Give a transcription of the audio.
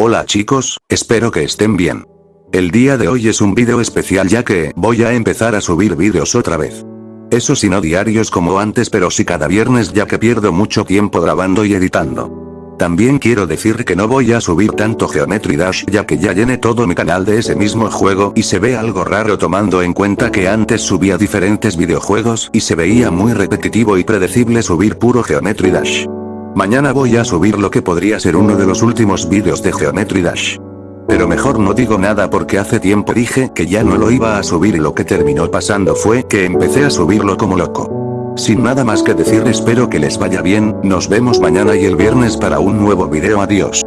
Hola chicos, espero que estén bien. El día de hoy es un vídeo especial ya que voy a empezar a subir vídeos otra vez. Eso sí no diarios como antes pero sí cada viernes ya que pierdo mucho tiempo grabando y editando. También quiero decir que no voy a subir tanto Geometry Dash ya que ya llené todo mi canal de ese mismo juego y se ve algo raro tomando en cuenta que antes subía diferentes videojuegos y se veía muy repetitivo y predecible subir puro Geometry Dash. Mañana voy a subir lo que podría ser uno de los últimos vídeos de Geometry Dash. Pero mejor no digo nada porque hace tiempo dije que ya no lo iba a subir y lo que terminó pasando fue que empecé a subirlo como loco. Sin nada más que decir espero que les vaya bien, nos vemos mañana y el viernes para un nuevo video adiós.